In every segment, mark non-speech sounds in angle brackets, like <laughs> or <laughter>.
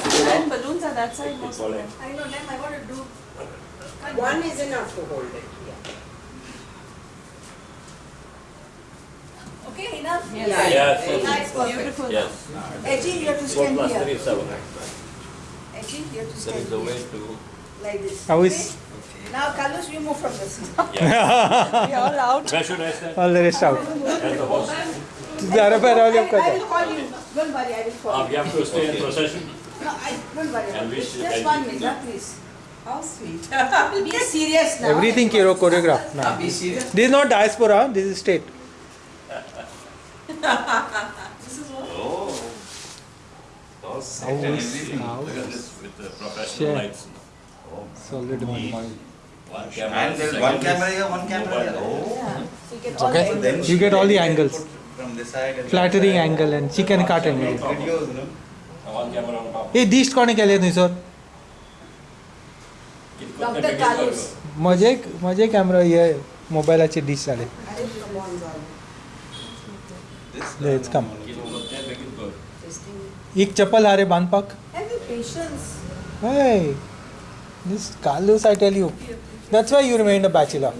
possible. And balloons are that side. I know them, I want to do. One is enough to hold it. Yeah. Okay, enough? Yes. Yeah, yeah, yeah, yeah it's. Beautiful. Yes. Edgy, you have to stand here. 4 plus 3 Edgy, you have to stand here. There is a way to... Like this. How is... Now, Carlos, we move from this. Yeah. <laughs> we are all out. Where should I stand? All the rest out. And the horse. I, I, I will call you. Don't worry, I will call um, you. Uh, we have to stay in procession. No, I, don't worry. And which Just one minute, please. How sweet. <laughs> Be serious now. Everything choro oh, choreographed now. Be serious. This is not diaspora, this is state. <laughs> This is what? Oh. How is how Look at this with the Sure. professional lights. Oh, solid money. One camera. And there's one camera here, one camera here. Oh. Yeah. So you get all okay. the angles. You get all the angles. From this side and Flattering side. angle and she can cut Make angle. Videos, no? And हे दिश्ट कोणी केले थंयसर म्हजे म्हजे camera हे मोबायलाचे dish झाले. कम एक चप्पल हा रे बांधपाक हय this Kalus I tell you that's why you remain a bachelor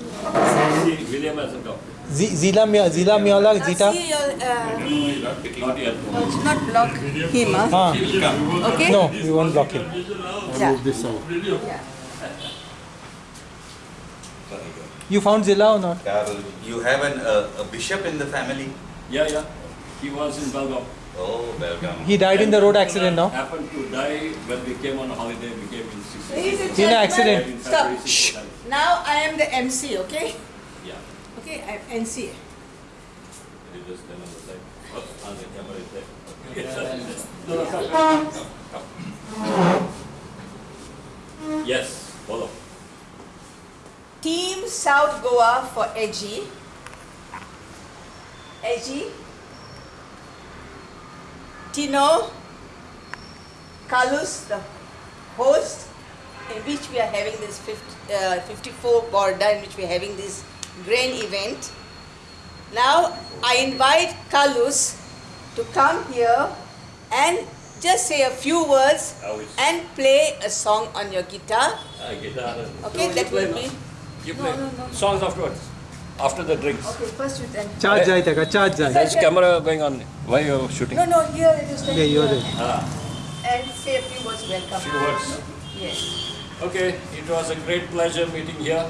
remained a bachelor. William hasn't come. Z- Zila, Mia- Zila Miola, Now Zita. see your, uh, Not no, it's not block him, huh? Ah, He will come. Okay? no, we won't block him. Yeah. this side. Yeah. You found Zila or not? You have an, uh, a bishop in the family? Yeah, yeah. He was in Belgaum. Oh, welcome. He died in the road accident, no? Happened to die when we came on holiday. We came in six. Ladies and In an accident. Stop. February, six percent. Now I am the MC, okay? Yeah. Okay, I'm MC. Can you just stand on the side? Oh, on the camera is there. No, come. Yes, follow. Team South Goa for Edgy. Edgy. Tino. Carlos, the host, in which we are having this 50, uh, 54 Borda, in which we are having this grain event. Now I invite Kalus to come here and just say a few words and play a song on your guitar. Ah, okay, that will be. You play. No, no, Songs afterwards. After the drinks. Okay, first you then. Charge jai taka, charge jai. There's camera going on. Why are you shooting? No, no, here it is. Here you are there. Ah. And say a few words welcome. Few words. Yes. Okay, it was a great pleasure meeting here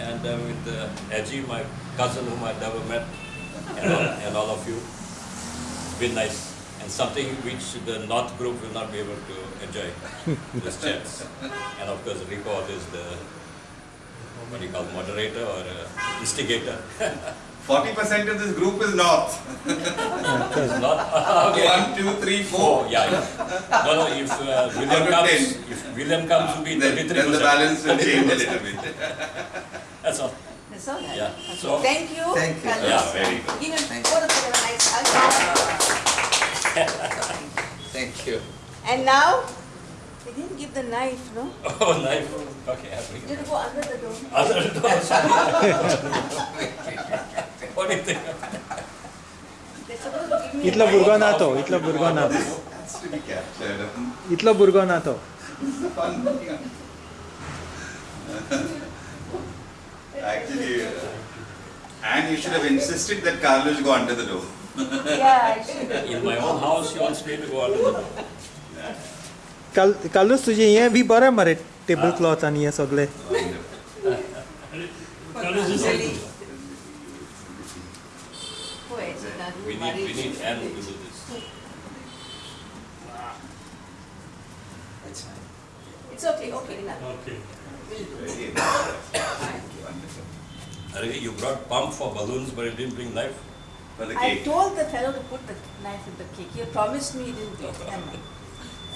and uh, with uh, Edgy, my cousin whom I've never met, and all, and all of you. Been nice and something which the North group will not be able to enjoy <laughs> this chance. And of course, Rico is the what do you call moderator or uh, instigator. <laughs> 40% of this group is north. <laughs> It's not <laughs> okay. One, two, three, Oh, four. yeah, yeah. No, no, if uh, William comes, if William comes to be Then, 33%. then the balance will change a little bit. <laughs> That's all. That's all right. Yeah. Okay. So- Thank you. Thank you. Carlos. Yeah, very good. Give him both of them a nice hug. Thank you. And now, they didn't give the knife, no? Oh, knife. Okay, I'll bring You it. have to go under the door. Other doors. What do to give me इतलो भुरगो ना तो इतलो भुरगो ना. इतलो भुरगो ना तो Actually, uh, and you should have insisted that Carlos go under the door. Yeah. In my own house, you wants me to go under the door. काल कालूच तुझे हे बी बरें मरे टेबल क्लॉथ आनी हे सगळे married need you. Anne to do this. That's fine. It's okay, okay, enough. Very Arey, you brought pump for balloons, but you didn't bring knife. For the I cake. told the fellow to put the knife in the cake. He promised me he didn't do it. And,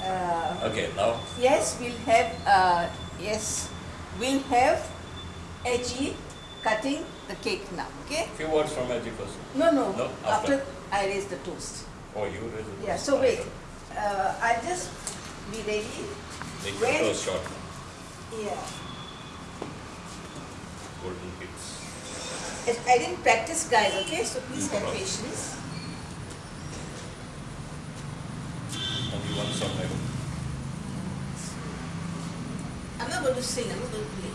uh, Okay, now, yes, we'll have, uh, yes, we'll have Edgy cutting the cake now, okay? few words from Edgy first. No, no, No, after. after I raise the toast. Oh, you raise it. Yeah, so wait, uh, I'll just be ready. Make When- the toast short. Yeah. Golden bits. It- I didn't practice, guys, okay? So please have patience. Only one song I hope. I'm not going to sing, I'm not going to play.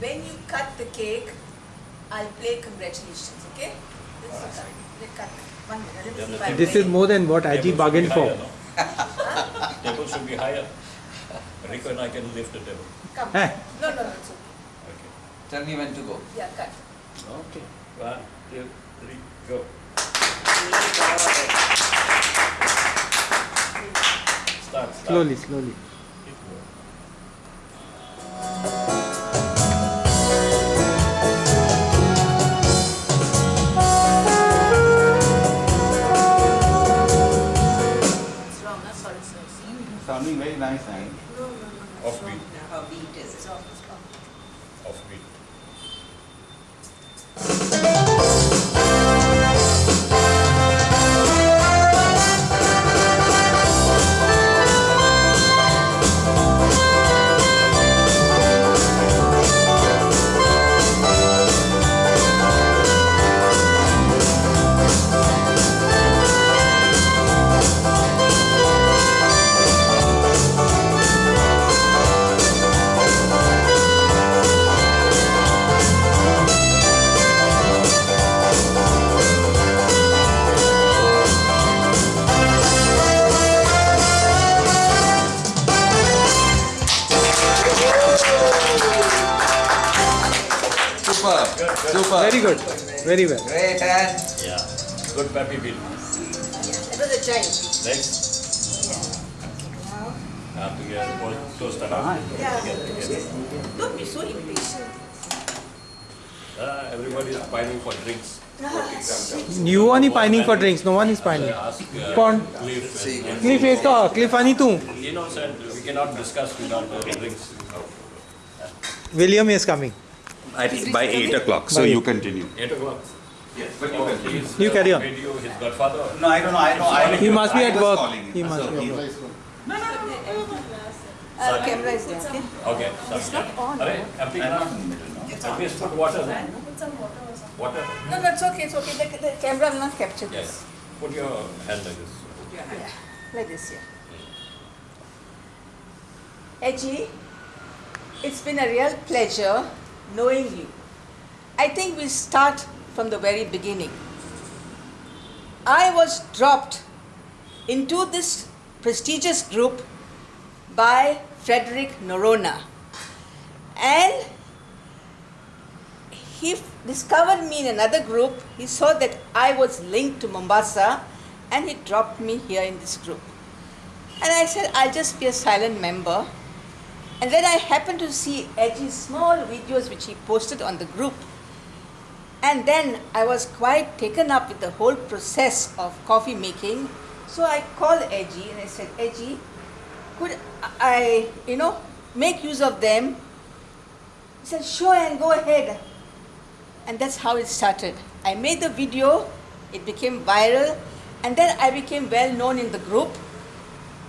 When you cut the cake, I'll play congratulations, okay? This is cut. They cut. One minute, let me see if I This play. is more than what Table bargained for. Table should be higher. Rico and I can lift the table. Come. Eh. No, no, no, it's okay. Okay. Tell me when to go. Yeah, cut. Okay. One, two, three, go. Start, start. Slowly, slowly. Sounding Super. Very good. Very well. Great hand. Yeah. Good puppy bill. It was a child. Legs. Yeah. Arm together. Both close the arm. Yeah. Don't be so impatient. Uh, everybody is pining for drinks. Ah, you one is pining for drinks, no one is pining. Pond. Uh, Cliff is the Cliff ani tu. You know, sir, we cannot discuss without drinks. William is coming. I think by eight o'clock, so By you continue. Eight o'clock. Yes, but Oh, he's, You uh, carry on. Video, his godfather. No, I don't know, I know, I. He must be at work. He must be at he- work. Uh, camera is there, okay? Okay. It's not on. Arey, empty glass. At least put water there. Water. No, no, it's okay, it's okay. The, the camera will not capture Yes. Put your hand like this. Yeah, like this, yeah. Edgy, it's been a real pleasure knowing you. I think we start from the very beginning. I was dropped into this prestigious group by Frederick Noronha. And he discovered me in another group. He saw that I was linked to Mombasa and he dropped me here in this group. And I said, I'll just be a silent member. And then I happened to see Edgy's small videos which he posted on the group. And then I was quite taken up with the whole process of coffee making. So I called Edgy and I said, Edgy, could I, you know, make use of them? He said, sure, and go ahead. And that's how it started. I made the video, it became viral, and then I became well known in the group.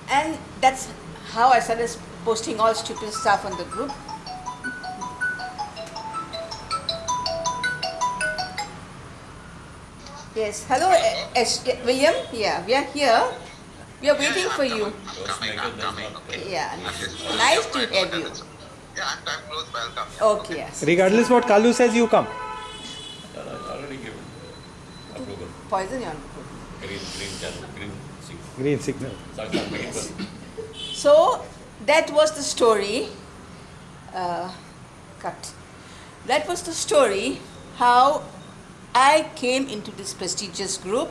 And that's how I started posting all stupid stuff on the group. Yes, hello, eh, S- eh, William. Yeah, we are here. We are waiting for you. Toast maker does not. Yeah, nice to have you. Yeah, I'm time close, welcome. Okay, yes. Regardless what Kalu says, you come. No, no, it's already given. Approval. Poison your Green, green channel, green signal. Green signal. Saksham, make it good. So that was the story. Uh, cut. That was the story how I came into this prestigious group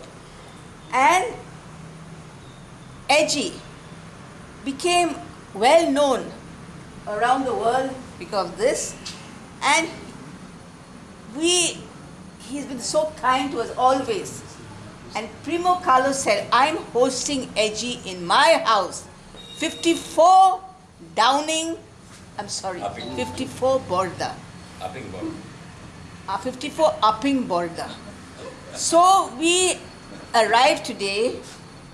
and Edgy became well known around the world because of this and we he's been so kind to us always and Primo Carlos said, I'm hosting Edgy in my house. 54 Downing, I'm sorry, Upping. 54 Borda. Upping ball. Uh, 54 Upping Borda. So we arrived today,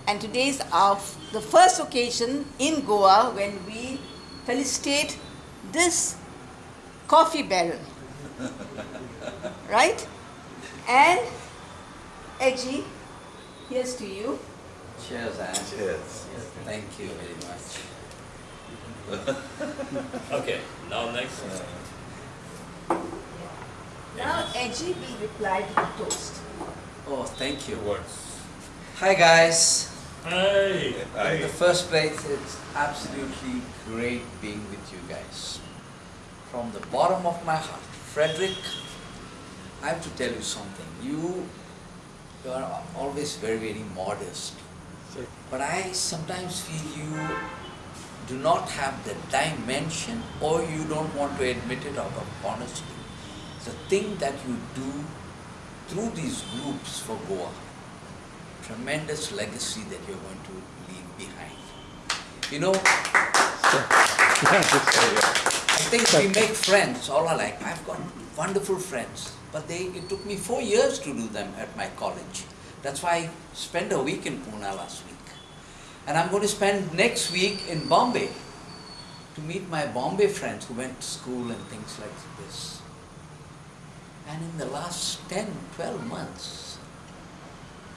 and today is our the first occasion in Goa when we felicitate this coffee baron. right? And Edgy, here's to you. Cheers, Anne. Cheers. Thank you very much. <laughs> Okay, now next. Uh, now Edgy will reply to the toast. Oh, thank you. Words. Hi guys. Hey. In the first place, it's absolutely great being with you guys. From the bottom of my heart, Frederick, I have to tell you something. You, you are always very, very modest. But I sometimes feel you do not have the dimension or you don't want to admit it out of honesty. The thing that you do through these groups for Goa, tremendous legacy that you're going to leave behind. You know, I think we make friends all alike. I've got wonderful friends, but they, it took me four years to do them at my college. That's why I spent a week in Pune last week. And I'm going to spend next week in Bombay to meet my Bombay friends who went to school and things like this. And in the last 10, 12 months,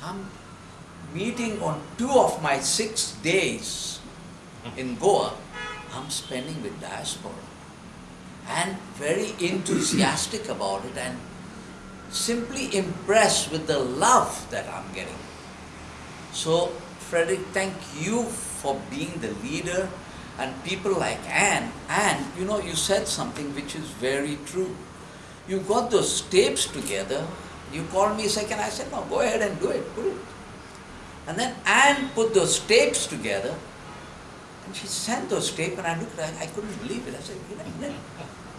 I'm meeting on two of my six days in Goa, I'm spending with diaspora. And very enthusiastic about it and simply impressed with the love that I'm getting. So, Frederick, thank you for being the leader and people like Anne. And you know, you said something which is very true. You got those tapes together. You called me second. I said, no, go ahead and do it. Put it. And then Anne put those tapes together. And she sent those tapes, and I looked at it. I couldn't believe it. I said, you know,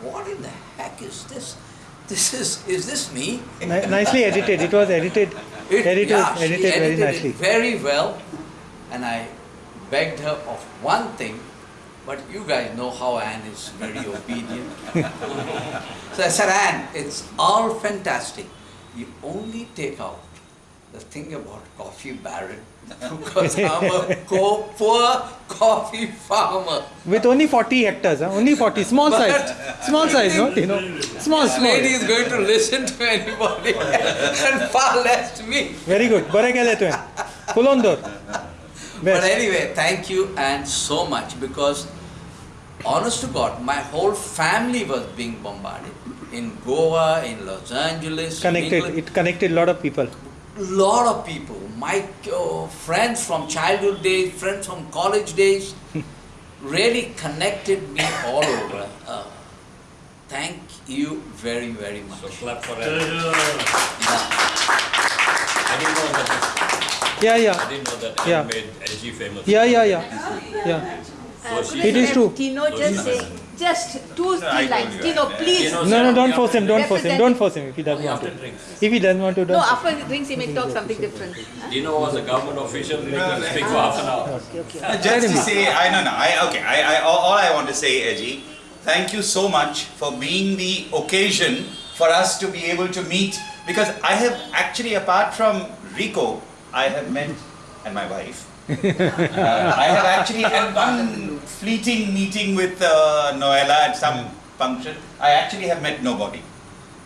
what in the heck is this? This is, is this me? Ni- nicely edited. It was edited. It- edited, yeah, edited very edited it nicely. very well, and I begged her of one thing, but you guys know how Anne is very obedient. <laughs> so I said, Anne, it's all fantastic. You only take out the thing about coffee baron <laughs> because I'm a poor coffee farmer. With only 40 hectares, huh? only 40, small but size, small size, no? you know, small, small. lady is going to listen to anybody <laughs> and far less to me. Very good, full on door. But anyway, thank you and so much because honest to God, my whole family was being bombarded in Goa, in Los Angeles. Connected, in it connected a lot of people lot of people, my uh, friends from childhood days, friends from college days, <laughs> really connected me all over. Uh, thank you very, very much. So clap for Anne. Yeah. I didn't know that. Yeah, I yeah. didn't know that Yeah. made LG famous. Yeah, yeah, yeah. Yeah. Uh, So could she- It I is have true. Tino just say, just two, I three told lines. you, Tino, yeah. please. Tino, No, no, don't force him. Don't force him. Don't force him if he doesn't want to. drinks. If he doesn't want to, No, don't. after he drinks, he may talk something different. Dino was a government official, he can speak for half an hour. Okay, okay. Uh, Just to say, I no no, I okay, I, I all, all I want to say, Eji, thank you so much for being the occasion for us to be able to meet because I have actually apart from Rico, I have met and my wife. Uh, I have actually had one fleeting meeting with uh, Noella at some function. I actually have met nobody.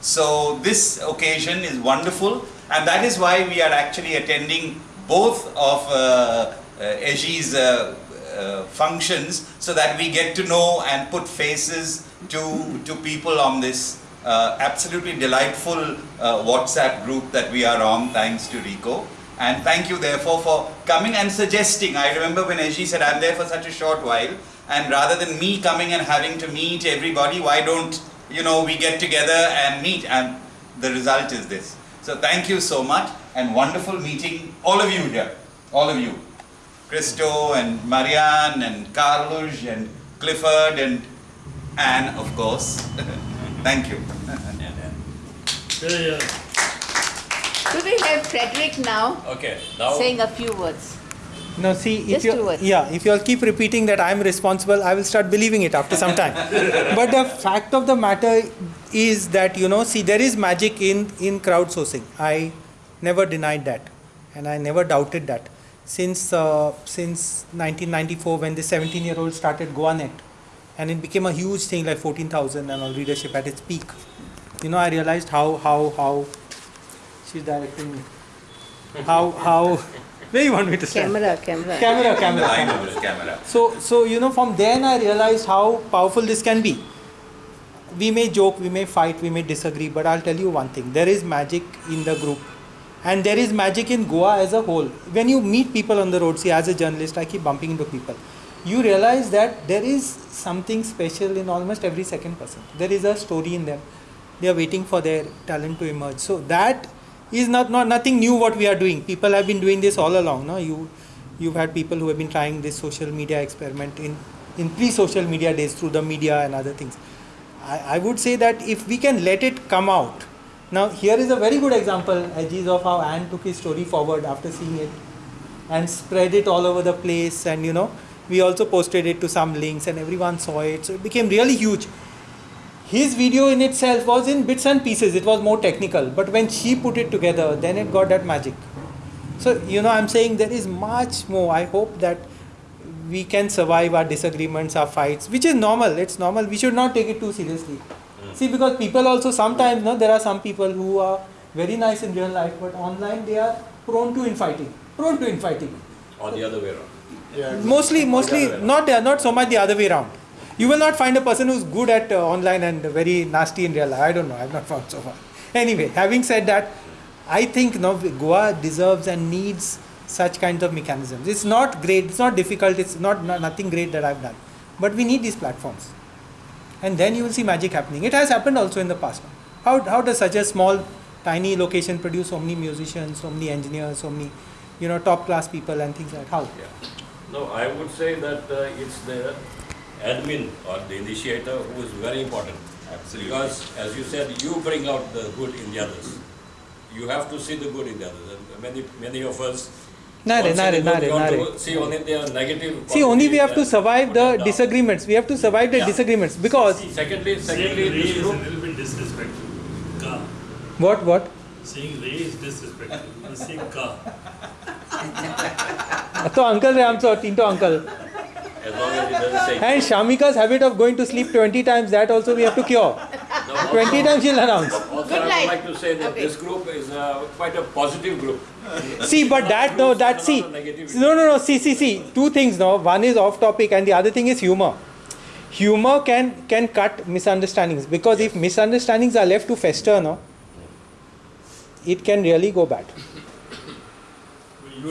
So this occasion is wonderful, and that is why we are actually attending both of uh, uh, Eji's uh, uh, functions, so that we get to know and put faces to to people on this uh, absolutely delightful uh, WhatsApp group that we are on, thanks to Rico. And thank you, therefore, for coming and suggesting. I remember when Eji said, "I'm there for such a short while," and rather than me coming and having to meet everybody, why don't you know we get together and meet? And the result is this. So thank you so much, and wonderful meeting all of you here, all of you, Christo and Marianne and Carlos and Clifford and Anne, of course. <laughs> thank you. <laughs> Could we have Frederick now Okay, now. saying a few words? No, see, if Just two you words. yeah, if you all keep repeating that I'm responsible, I will start believing it after some time. <laughs> but the fact of the matter is that you know, see, there is magic in in crowdsourcing. I never denied that, and I never doubted that. Since uh, since 1994, when the 17-year-old started GoaNet, and it became a huge thing, like 14,000 and all readership at its peak. You know, I realized how how how she's directing me. How how Where you want me to stand? Camera, camera. Camera, camera. line camera. of the camera. So, so you know, from then I realized how powerful this can be. We may joke, we may fight, we may disagree, but I'll tell you one thing: there is magic in the group, and there is magic in Goa as a whole. When you meet people on the road, see, as a journalist, I keep bumping into people. You realize that there is something special in almost every second person. There is a story in them. They are waiting for their talent to emerge. So that is not, not nothing new. What we are doing, people have been doing this all along. No, you you've had people who have been trying this social media experiment in, in pre-social media days through the media and other things. I, I would say that if we can let it come out. Now here is a very good example, Ajiz, of how Anne took his story forward after seeing it and spread it all over the place and you know we also posted it to some links and everyone saw it so it became really huge his video in itself was in bits and pieces. It was more technical. But when she put it together then it got that magic. So you know i'm saying there is much more. I hope that we can survive our disagreements our fights which is normal. It's normal. We should not take it too seriously. See because people also sometimes no there are some people who are very nice in real life but online they are prone to infighting prone to infighting. Or the other way around. mostly mostly other way not uh, not so much the other way around you will not find a person who's good at uh, online and very nasty in real life. I don't know. I've not found so far. Anyway having said that i think no goa deserves and needs such kinds of mechanisms. It's not great. It's not difficult. It's not, not nothing great that i've done. But we need these platforms. And then you will see magic happening. It has happened also in the past. How, how does such a small tiny location produce so many musicians so many engineers so many you know top class people and things like that? how? Yeah. No, I would say that uh, it's the admin or the initiator who is very important. Absolutely. Because as you said, you bring out the good in the others. You have to see the good in the others. And many, many of us Nare, don't see nare, the good, nare, we want nare. to see only their negative. See, only we have to qualities survive and the put them down. disagreements. We have to survive the Yeah. disagreements because Secondly, Saying secondly, Ray this is a group, little bit disrespectful. Ka. what what? Saying Ray is disrespectful. You say ka. <laughs> तो uncle रे आमचो तीनटो uncle as long as it doesn't say. and Shamika's habit of going to sleep 20 times that also we have to cure. No, also- 20 times she'll announce. Also, Good I night. would like to say that Okay. this group is uh, quite a positive group. See, but that no, that see, no, no, no. See, see, see. Two things. No, one is off topic, and the other thing is humor. Humor can can cut misunderstandings because if misunderstandings are left to fester, no, it can really go bad.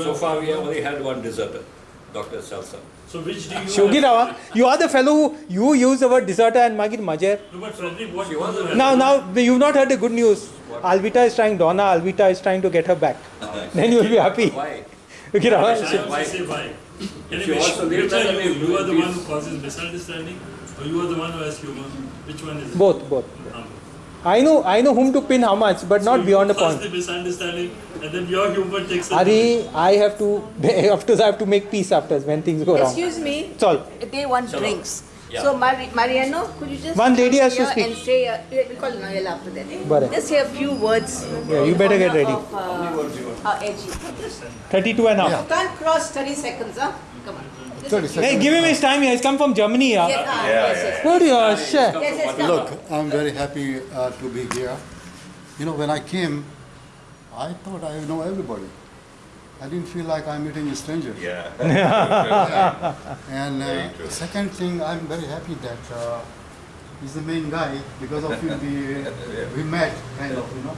So far, we have only had one deserter, Dr. Salsa. So which do you Shogi? Rawa, you are the fellow who you use the word deserter and Magir Majer. No, but Frederick, what She was you a- Now, now you've not heard the good news. Alvita is trying. Donna Alvita is trying to get her back. <laughs> Then you will be happy. Why? Okay, Rawa, I she- also say why. If Anyway, you also leave are you? You are the one who causes misunderstanding, or you are the one who has humor? Which one is it? both, both. I know, I know whom to pin how much, but not beyond you a point. the misunderstanding, and then your humor takes. a- Ari, I have to, <laughs> after I have to make peace after when things go wrong. Excuse me, It's all. they want Chalo. drinks. Yeah. So Mari- Mariano, could you just One lady come has to here speak. and say, uh, we call Noel after that. Barack. Just say a few words. Yeah, you better get ready. Of, uh, uh, AG. 32 and a half. You can't cross 30 seconds, huh? Come on. Just 30 a Hey, give him his time. He has come from Germany. Yes, Yeah. ah, Yeah, yes, yes. What your shit? Yes, yes. Look, I'm very happy uh, to be here. You know, when I came, I thought I know everybody. I didn't feel like I'm meeting a stranger. Yeah. <laughs> And uh, true. second thing, I'm very happy that uh, he's the main guy because of him we, <laughs> we met, kind of, you know.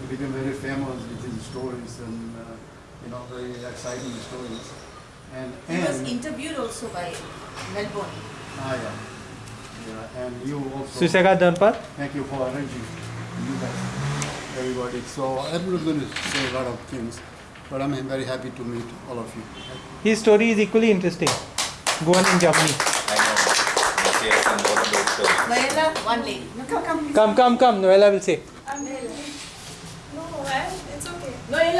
He became very famous with his stories and, uh, you know, very exciting stories. And, He was interviewed also by Melbourne. ah, yeah. Yeah, and you also. Suseka Dhanpal. Thank you for arranging, you guys, everybody. So everyone's going to say a lot of things, but I'm very happy to meet all of you. His story is equally interesting. Goan in Germany. I know. She some more about. Noella, one lady. No, come, come. please. Come, come, come. Noella will say. No, I, it's okay.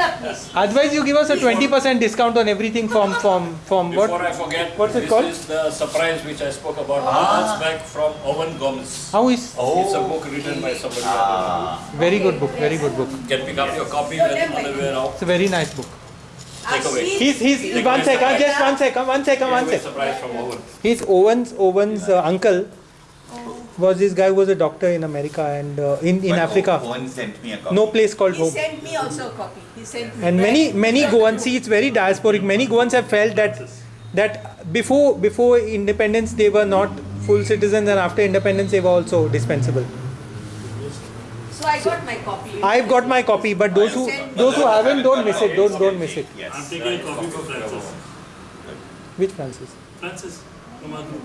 Noella, please. Otherwise, you give us a 20% discount on everything from from from Before what? I forget, What's it this called? is the surprise which I spoke about ah. months back from Owen Gomez. How is? It's a book written by somebody. I ah. Very good book. Very good book. don't. Can pick up your copy when on the way out. It's a very nice book. Ah, take away. He's he's Take one away second. surprise. Just one second. One second. One Take away second. surprise from Owen. He's Owen's Owen's uh, uncle. Was this guy who was a doctor in America and uh, in in But Africa. Owen sent me a copy. No place called He home. sent me also a copy. He sent me. And many many Goans see it's very diasporic. Many Goans have felt that that before before independence they were not full citizens and after independence they were also dispensable. So I got my copy. I've got my copy, but those who those who haven't don't miss it. Don't don't miss it. I'm Yes. taking a copy for Frances. Which Francis? Frances from our group.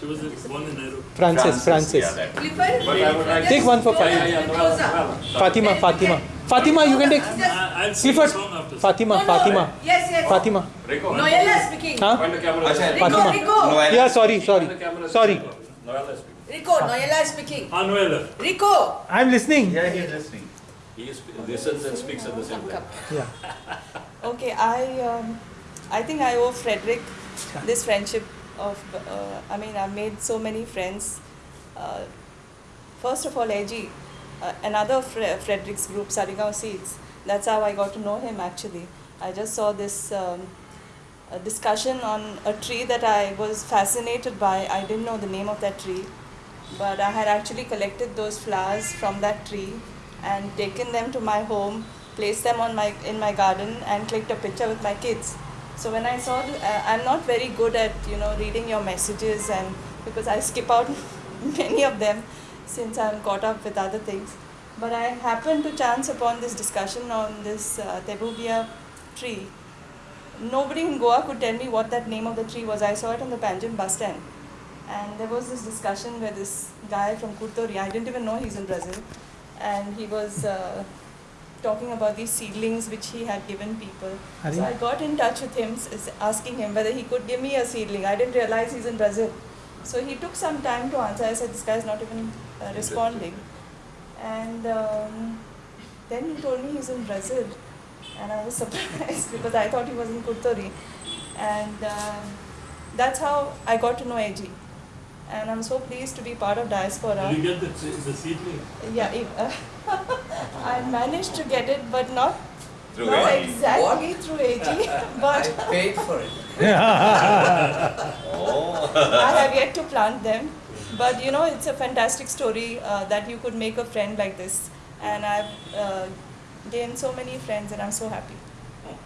She was the one in Nairobi. Francis. Francis. Yeah, that. Clifford, But I would like Take one for Fatima. yeah, yeah, Noella, Noella. Fatima. Fatima. Fatima, you can take. I, I'll sing Clifford. after. Fatima. No, no, Fatima. Yes, yes. Fatima. Rico. Noella speaking. Huh? Point the camera. Acha, Rico, Fatima. Rico. Yeah. Sorry. Sorry. Point the camera. Sorry. Noella is speaking. Rico, Noella speaking. Ah, Noella. Rico. I'm listening. Yeah, he's listening. He listens and speaks at the same time. Yeah. <laughs> Okay, I um, I think I owe Frederick this friendship of. Uh, I mean, I've made so many friends. Uh, first of all, Eji, uh, another Fre- Frederick's group, Saligao Seeds. That's how I got to know him. Actually, I just saw this um, discussion on a tree that I was fascinated by. I didn't know the name of that tree, but I had actually collected those flowers from that tree and taken them to my home, placed them on my in my garden, and clicked a picture with my kids. So when I saw, the, uh, I'm not very good at you know reading your messages, and because I skip out <laughs> many of them since I'm caught up with other things. But I happened to chance upon this discussion on this uh, Tabebuia tree. Nobody in Goa could tell me what that name of the tree was. I saw it on the Panjim bus stand. And there was this discussion where this guy from Kurtori, I didn't even know he's in Brazil, and he was uh, talking about these seedlings which he had given people. Are So you- I got in touch with him, asking him whether he could give me a seedling. I didn't realize he's in Brazil. So he took some time to answer. I said, This guy is not even uh, responding. And um, then he told me he's in Brazil. And I was <laughs> surprised because I thought he was in Kurtori. And um, that's how I got to know AG. And I'm so pleased to be part of Diaspora. Did you get the, the seedling? Yeah, it, uh, I managed to get it, but not, Through not AG. exactly through AG. <laughs> I but paid for it. Oh. <laughs> I have yet to plant them. But you know, it's a fantastic story uh, that you could make a friend like this. And I've uh, gained so many friends, and I'm so happy.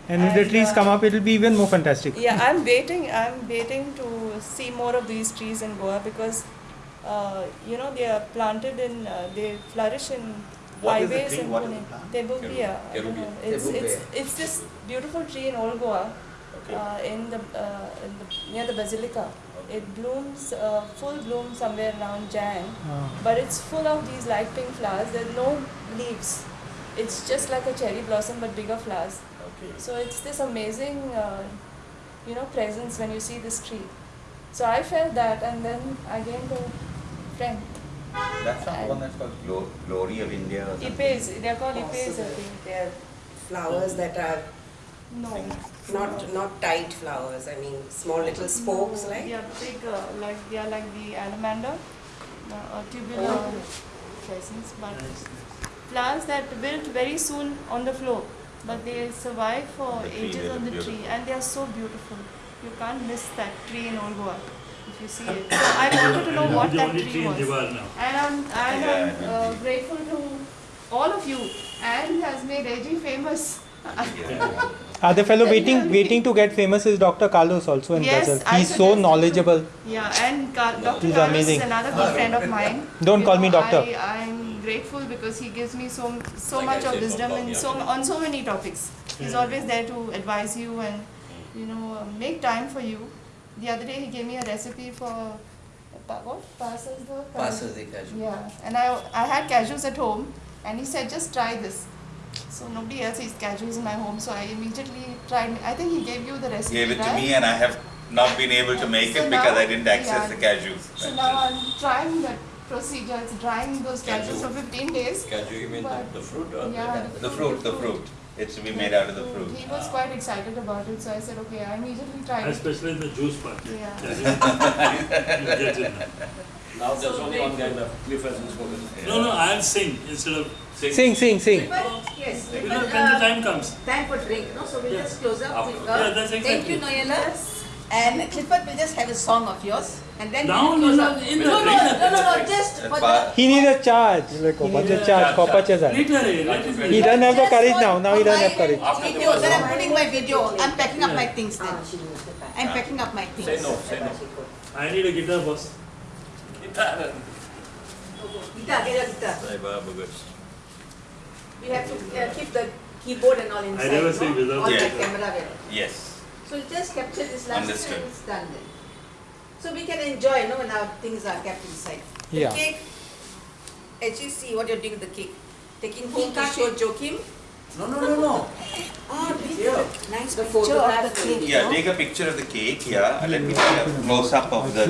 And if the trees uh, come up, it will be even more fantastic. Yeah, I'm waiting. I'm waiting to see more of these trees in Goa because, uh, you know, they are planted in. Uh, they flourish in What is the highways tree? in What is Pune. the plant? Tabebuia. I don't know. It's it's it's this beautiful tree in Old Goa, Okay. uh, in the uh, in the near the basilica. It blooms uh, full bloom somewhere around Jan, Ah. but it's full of these light pink flowers. There's no leaves. It's just like a cherry blossom but bigger flowers. Okay. So it's this amazing, uh, you know, presence when you see this tree. So I felt that, and then I gained a friend. That's not the one that's called Glo- Glory of India or something. Ipes, they're called ipes, I think. They're flowers that are No. not not tight flowers. I mean, small little spokes, No, like. Yeah, big, uh, like they are like the allamanda, uh, or tubular presence, but flowers that wilt very soon on the floor, but they survive for The ages on the be tree, and they are so beautiful. You can't miss that tree in Old Goa if you see it. So I wanted to know what the that only tree tree was. And I'm, and I'm uh, grateful to all of you and has made AG famous. Yeah. Other fellow waiting waiting to get famous is Dr. Carlos also in Yes, Brazil. He's so knowledgeable. Yeah, and Car- Dr. He's Carlos amazing. is another good friend of mine. Don't You call me doctor. I, I'm grateful because he gives me so so Like much of wisdom call and so on so many topics. He's always there to advise you and you know uh, make time for you. The other day he gave me a recipe for pa- what passes the Passes the cashew. Yeah, and I I had cashews at home, and he said just try this. So nobody else eats cashews in my home, so I immediately tried. I think he gave you the recipe, Gave it to me and I have not been able to make So it because now- I didn't access yeah. the cashews. So now I'm trying that procedure. It's drying those cashews for 15 days. Can you mean the, But- the fruit or Yeah, The fruit, the fruit. It's to be made out of the fruit. He was quite excited about it, so I said, okay, I immediately tried I it. in the juice part. Yeah. <laughs> You get it now. Now there's So only one guy grateful. left. Cliff hasn't spoken. No, no, I'll sing instead of Sing, sing, sing. But yes, When, but, when the uh, time comes. time for drink, no? So we'll Yeah. just close up After. with Yeah, uh, that's Thank exactly. you, Noella. And Clifford will just have a song of yours, and then Now, we'll close no, up. in the- no, no, no, no, no, just for the. He needs a charge. He needs a charge. Copper Later, eh, let it He be. doesn't have the just courage now. Now he doesn't have my courage. After Video, then I'm putting my video. I'm packing up Yeah. my things then. I'm packing up my things. Say no, say no. I need a guitar, boss. Guitar, get your guitar. Say bye, bagus. You have to uh, keep the keyboard and all inside. I never no? say without On the the camera will. Yes. So you just capture this last Understood. and it's done then. So we can enjoy, you know, when our things are kept inside. The Yeah. cake, actually see what you're doing with the cake. Taking home to show Joachim. No, no, no, no. <laughs> Ah, Here. nice The picture of the cake. Yeah, no? take a picture of the cake yeah. Let me take a close up of the